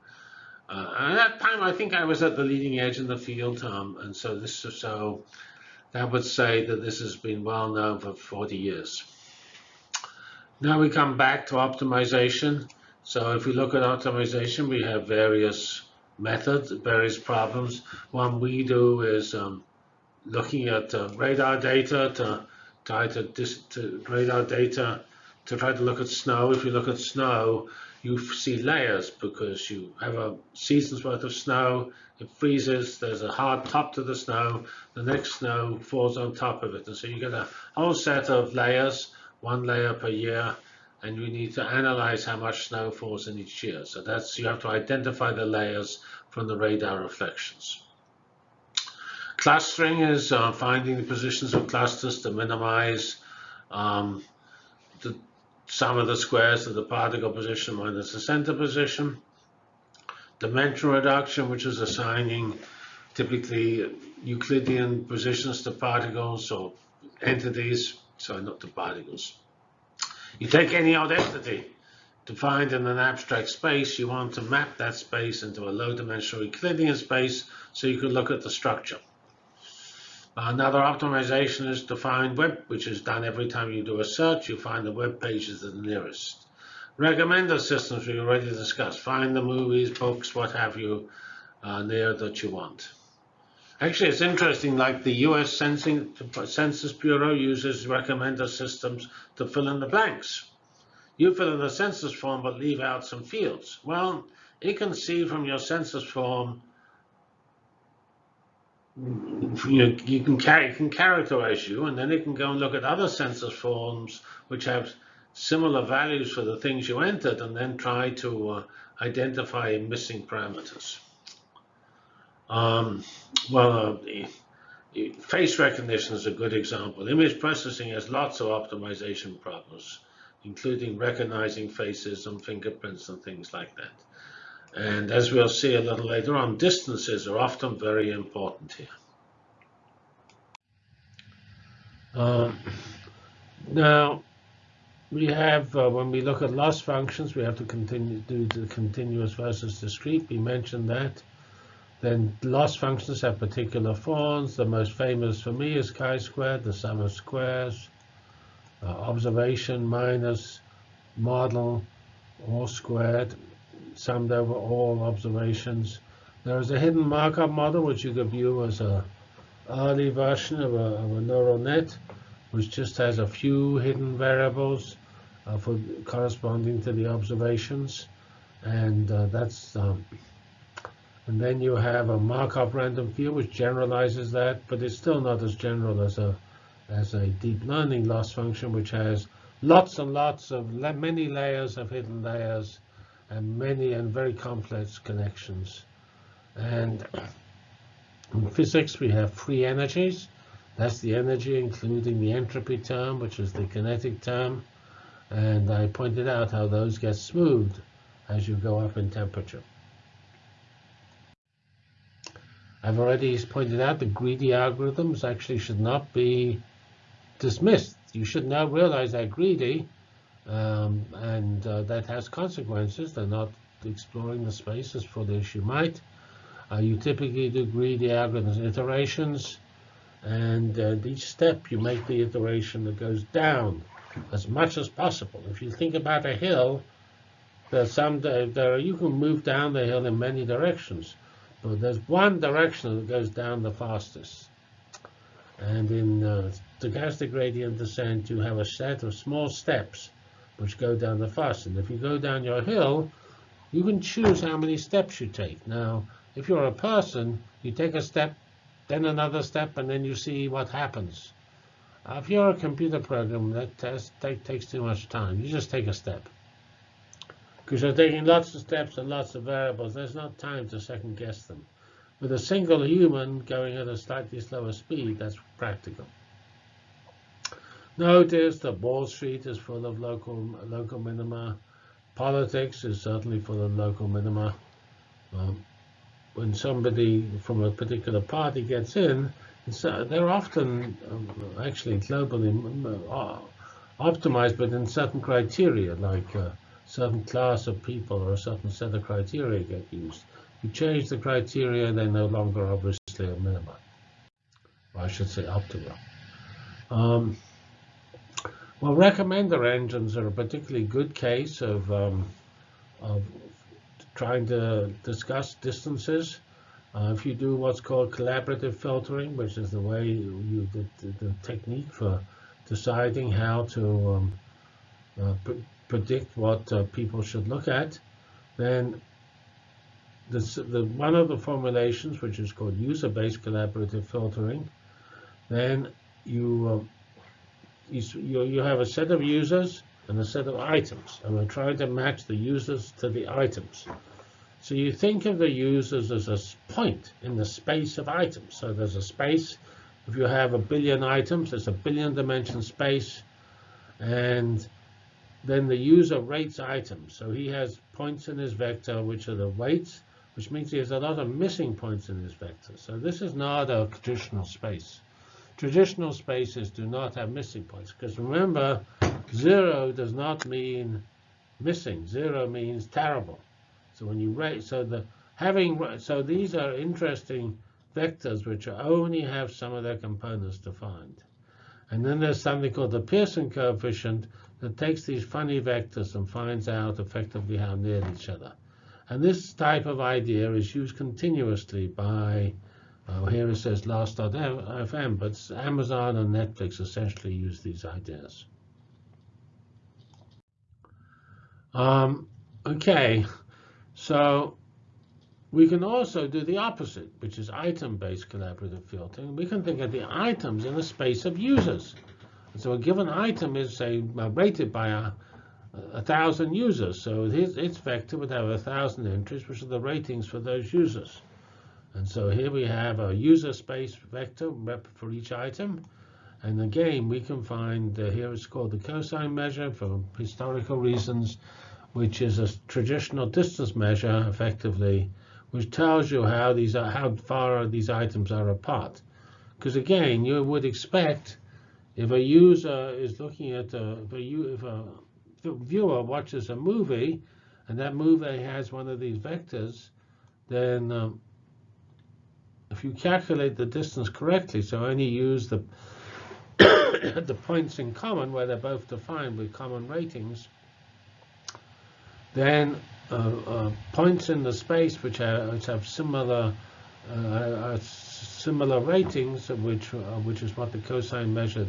uh, at that time, I think I was at the leading edge in the field, um, and so this so that would say that this has been well known for 40 years. Now we come back to optimization. So if we look at optimization, we have various methods, various problems. One we do is um, looking at uh, radar data to try to, to radar data to try to look at snow. If you look at snow, you see layers because you have a season's worth of snow, it freezes, there's a hard top to the snow, the next snow falls on top of it. And so you get a whole set of layers, one layer per year, and we need to analyze how much snow falls in each year. So that's you have to identify the layers from the radar reflections. Clustering is uh, finding the positions of clusters to minimize um, the sum of the squares of the particle position minus the center position. Dimension reduction, which is assigning typically Euclidean positions to particles or entities, sorry, not to particles. You take any odd entity defined in an abstract space, you want to map that space into a low-dimensional Euclidean space so you could look at the structure. Another optimization is to find web, which is done every time you do a search, you find the web pages that are nearest. Recommender systems we already discussed. Find the movies, books, what have you, uh, near that you want. Actually, it's interesting, like the US Sensing, Census Bureau uses recommender systems to fill in the blanks. You fill in the census form but leave out some fields. Well, it can see from your census form, you, you can, can characterize you, and then it can go and look at other census forms which have similar values for the things you entered, and then try to uh, identify missing parameters. Um, well, uh, face recognition is a good example. Image processing has lots of optimization problems, including recognizing faces and fingerprints and things like that. And as we'll see a little later on, distances are often very important here. Um, now, we have, uh, when we look at loss functions, we have to continue do the continuous versus discrete. We mentioned that. Then loss functions have particular forms. The most famous for me is chi-squared, the sum of squares. Uh, observation minus model all squared, summed over all observations. There is a hidden Markov model, which you could view as a early version of a, of a neural net, which just has a few hidden variables uh, for corresponding to the observations. And uh, that's um, and then you have a Markov random field, which generalizes that, but it's still not as general as a as a deep learning loss function, which has lots and lots of many layers of hidden layers and many and very complex connections. And in physics, we have free energies. That's the energy, including the entropy term, which is the kinetic term. And I pointed out how those get smoothed as you go up in temperature. I've already pointed out the greedy algorithms actually should not be dismissed. You should now realize they're greedy, um, and uh, that has consequences. They're not exploring the space as as you might. Uh, you typically do greedy algorithms iterations, and uh, each step you make the iteration that goes down as much as possible. If you think about a hill, there's some there you can move down the hill in many directions. But there's one direction that goes down the fastest. And in uh, stochastic gradient descent, you have a set of small steps which go down the fastest. And if you go down your hill, you can choose how many steps you take. Now, if you're a person, you take a step, then another step, and then you see what happens. If you're a computer program, that that takes too much time. You just take a step. Because they're taking lots of steps and lots of variables. There's not time to second guess them. With a single human going at a slightly slower speed, that's practical. Notice that Wall Street is full of local local minima. Politics is certainly full of local minima. Um, when somebody from a particular party gets in, uh, they're often um, actually globally uh, optimized, but in certain criteria, like a certain class of people or a certain set of criteria get used. You change the criteria, they're no longer obviously a minima. Or I should say optimal. Um, well, recommender engines are a particularly good case of, um, of trying to discuss distances. Uh, if you do what's called collaborative filtering, which is the way you the, the, technique for deciding how to um, uh, predict what uh, people should look at, then the, one of the formulations, which is called user-based collaborative filtering, then you, um, you, you have a set of users and a set of items, and we're trying to match the users to the items. So you think of the users as a point in the space of items. So there's a space. If you have a billion items, there's a billion dimension space. And then the user rates items. So he has points in his vector, which are the weights, which means he has a lot of missing points in his vector. So this is not a traditional space. Traditional spaces do not have missing points. Because remember, zero does not mean missing. Zero means terrible. So when you rate, so the having, so these are interesting vectors which only have some of their components defined. And then there's something called the Pearson coefficient that takes these funny vectors and finds out effectively how near each other. And this type of idea is used continuously by, here it says last.fm, but Amazon and Netflix essentially use these ideas. Um, okay, so we can also do the opposite, which is item-based collaborative filtering. We can think of the items in the space of users. So a given item is, say, rated by a, a thousand users. So its, its vector would have a thousand entries, which are the ratings for those users. And so here we have a user space vector for each item. And again, we can find, uh, here it's called the cosine measure for historical reasons which is a traditional distance measure, effectively, which tells you how these are, how far these items are apart. Because again, you would expect if a user is looking at a, if a, if a viewer watches a movie and that movie has one of these vectors, then um, if you calculate the distance correctly, so only use the the points in common where they're both defined with common ratings, then points in the space which, are, which have similar uh, similar ratings, which which is what the cosine measure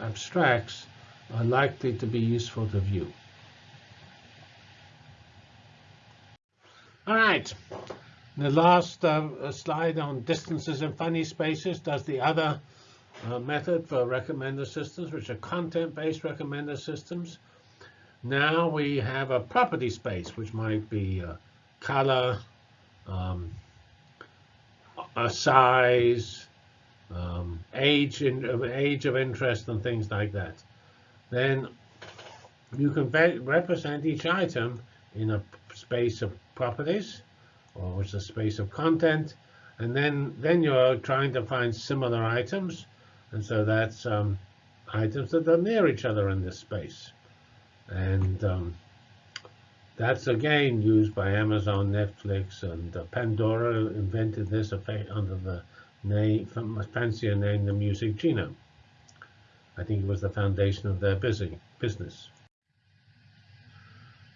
abstracts, are likely to be useful to view. All right. The last uh, slide on distances in funny spaces does the other uh, method for recommender systems, which are content-based recommender systems. Now we have a property space, which might be a color, um, a size, um, age, in, age of interest, and things like that. Then you can represent each item in a space of properties, or is a space of content, and then then you're trying to find similar items, and so that's um, items that are near each other in this space. And um, that's again used by Amazon, Netflix, and uh, Pandora invented this effect under the name, fancier name, the Music Genome. I think it was the foundation of their busy, business.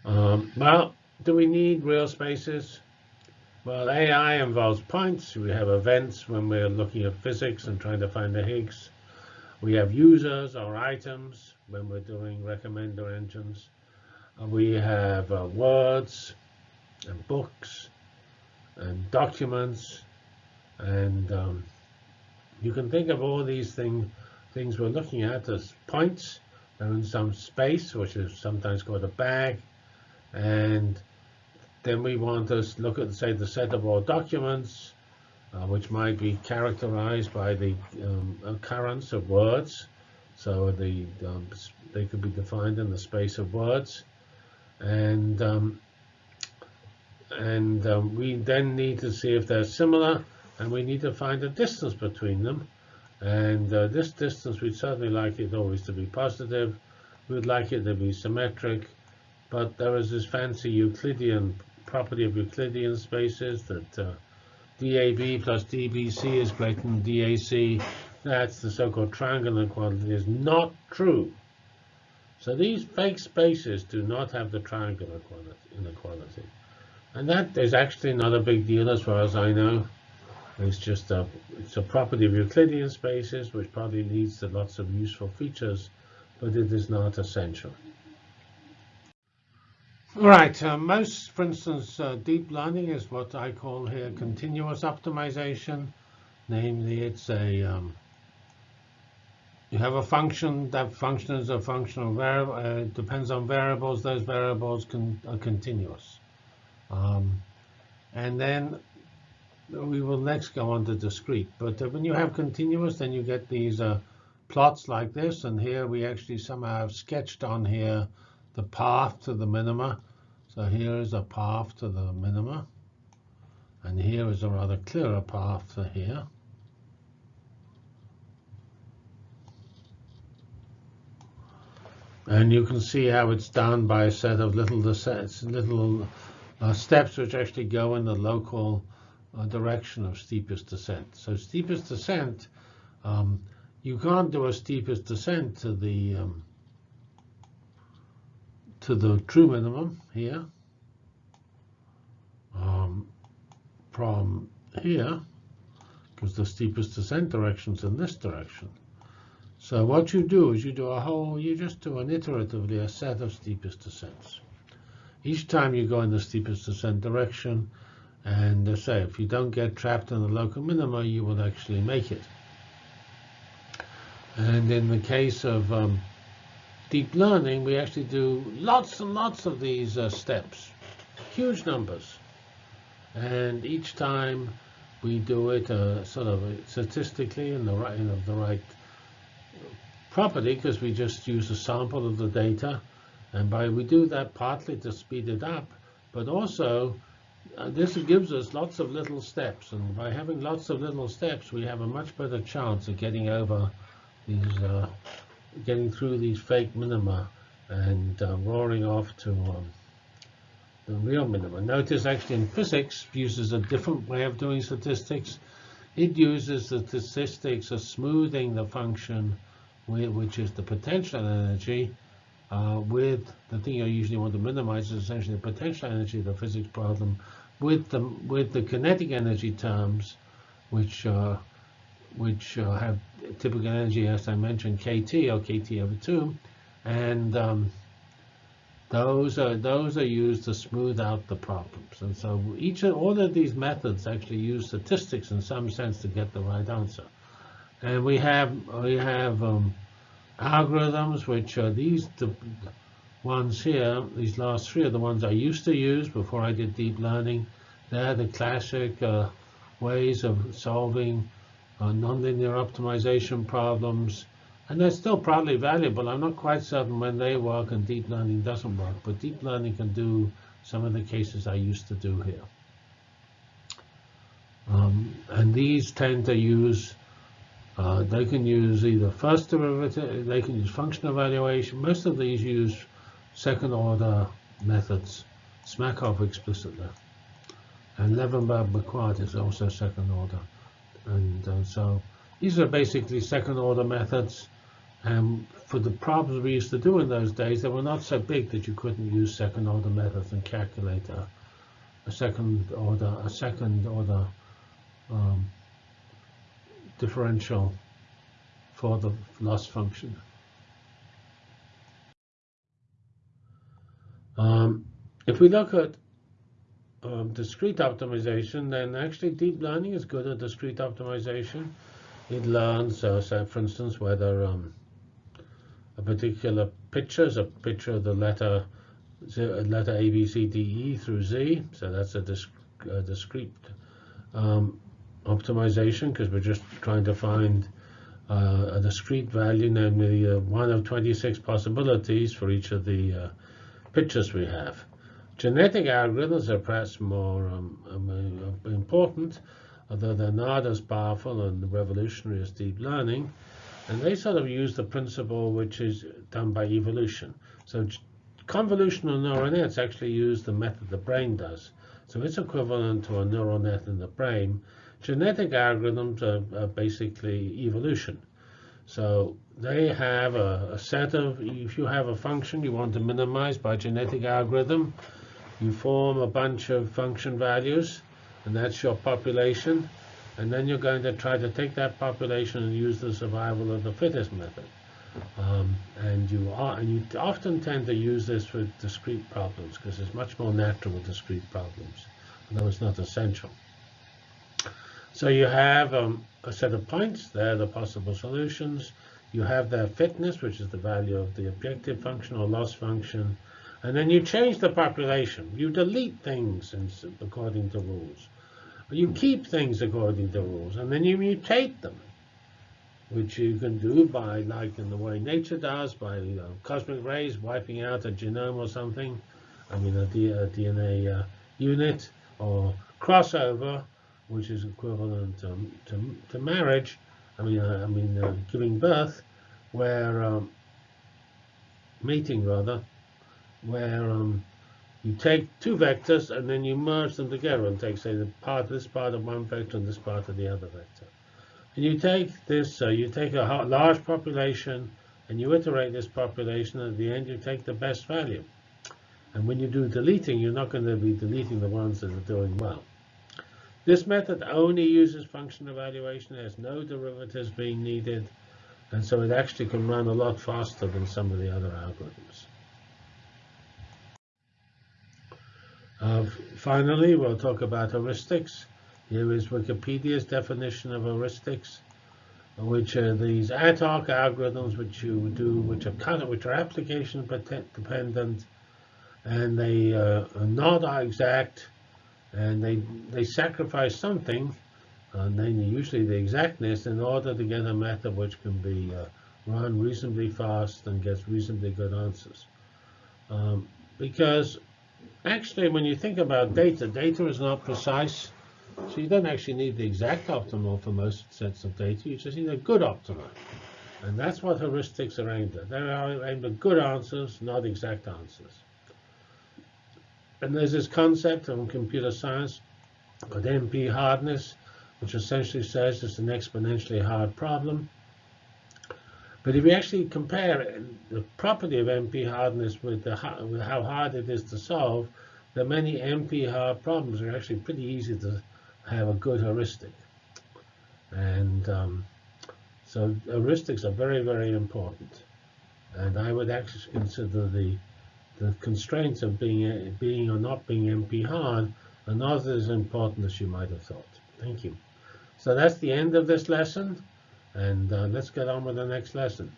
Um, well, do we need real spaces? Well, AI involves points. We have events when we're looking at physics and trying to find the Higgs. We have users or items when we're doing recommender engines. We have uh, words and books and documents. And um, you can think of all these thing, things we're looking at as points. They're in some space, which is sometimes called a bag. And then we want to look at, say, the set of all documents, uh, which might be characterized by the um, occurrence of words. So the um, they could be defined in the space of words. And um, and um, we then need to see if they're similar, and we need to find a distance between them. And uh, this distance, we'd certainly like it always to be positive. We'd like it to be symmetric. But there is this fancy Euclidean property of Euclidean spaces that uh, DAB plus DBC is greater than DAC. That's the so-called triangular quantity is not true. So these fake spaces do not have the triangular inequality. And that is actually not a big deal as far as I know. It's just a, it's a property of Euclidean spaces, which probably leads to lots of useful features, but it is not essential. Right, uh, most, for instance, uh, deep learning is what I call here continuous optimization. Namely, it's a, um, you have a function, that function is a functional variable, uh, depends on variables, those variables can, are continuous. Um, and then we will next go on to discrete. But uh, when you have continuous, then you get these uh, plots like this. And here we actually somehow have sketched on here the path to the minima. So here is a path to the minima. And here is a rather clearer path to here. And you can see how it's done by a set of little little uh, steps which actually go in the local uh, direction of steepest descent. So steepest descent, um, you can't do a steepest descent to the um, to the true minimum here um, from here because the steepest descent direction is in this direction. So what you do is you do a whole, you just do an iteratively a set of steepest descents. Each time you go in the steepest descent direction, and uh, say if you don't get trapped in the local minima, you will actually make it. And in the case of um, deep learning, we actually do lots and lots of these uh, steps, huge numbers. And each time we do it uh, sort of statistically in the right, in the right property, because we just use a sample of the data. And by we do that partly to speed it up, but also uh, this gives us lots of little steps. And by having lots of little steps, we have a much better chance of getting over these uh, getting through these fake minima and uh, roaring off to um, the real minima. Notice actually in physics uses a different way of doing statistics. It uses the statistics of smoothing the function, which is the potential energy, uh, with the thing you usually want to minimize is essentially the potential energy of the physics problem, with the with the kinetic energy terms, which uh, which uh, have typical energy, as I mentioned, kT or kT over 2. And um, those are those are used to smooth out the problems. And so each all of these methods actually use statistics in some sense to get the right answer. And we have we have um, algorithms which are these the ones here. These last three are the ones I used to use before I did deep learning. They're the classic uh, ways of solving uh, nonlinear optimization problems. And they're still probably valuable. I'm not quite certain when they work and deep learning doesn't work, but deep learning can do some of the cases I used to do here. Um, and these tend to use, uh, they can use either first derivative, they can use function evaluation. Most of these use second order methods, Smakov explicitly. And Levenberg-Marquardt is also second order. And uh, so these are basically second order methods. And for the problems we used to do in those days, they were not so big that you couldn't use second order methods and calculate a, a second order, a second order um, differential for the loss function. Um, if we look at um, discrete optimization, then actually deep learning is good at discrete optimization. It learns, uh, say, for instance, whether um, a particular picture is a picture of the letter letter A, B, C, D, E through Z. So that's a, disc a discrete um, optimization because we're just trying to find uh, a discrete value, namely uh, one of 26 possibilities for each of the uh, pictures we have. Genetic algorithms are perhaps more um, um, uh, important, although they're not as powerful and revolutionary as deep learning. And they sort of use the principle which is done by evolution. So convolutional neural nets actually use the method the brain does. So it's equivalent to a neural net in the brain. Genetic algorithms are, are basically evolution. So they have a, a, set of, if you have a function you want to minimize by genetic algorithm, you form a bunch of function values, and that's your population. And then you're going to try to take that population and use the survival of the fittest method. Um, and you are, and you often tend to use this for discrete problems because it's much more natural with discrete problems, although it's not essential. So you have um, a set of points, they're the possible solutions. You have their fitness, which is the value of the objective function or loss function. And then you change the population. You delete things according to rules. You keep things according to rules, and then you mutate them, which you can do by, like in the way nature does, by you know, cosmic rays wiping out a genome or something, I mean a, DNA uh, unit, or crossover, which is equivalent to, to, to marriage, I mean, uh, I mean uh, giving birth, where um, mating rather, where um, you take two vectors and then you merge them together and take, say, the part this part of one vector and this part of the other vector. And you take this, uh, you take a large population and you iterate this population, at the end you take the best value. And when you do deleting, you're not going to be deleting the ones that are doing well. This method only uses function evaluation. There's no derivatives being needed. And so it actually can run a lot faster than some of the other algorithms. Uh, finally, we'll talk about heuristics. Here is Wikipedia's definition of heuristics, which are these ad hoc algorithms which you do, which are kind of, which are application dependent, and they uh, are not exact, and they they sacrifice something, and then usually the exactness, in order to get a method which can be uh, run reasonably fast and gets reasonably good answers. Um, because actually, when you think about data, data is not precise. So you don't actually need the exact optimal for most sets of data. You just need a good optimal. And that's what heuristics are aimed at. They're aimed at good answers, not exact answers. And there's this concept of computer science called NP hardness, which essentially says it's an exponentially hard problem. But if you actually compare the property of NP hardness with, the, with how hard it is to solve, the many NP hard problems are actually pretty easy to have a good heuristic. And um, so heuristics are very, very important. And I would actually consider the the constraints of being being or not being NP hard are not as important as you might have thought. Thank you. So that's the end of this lesson. And uh, let's get on with the next lesson.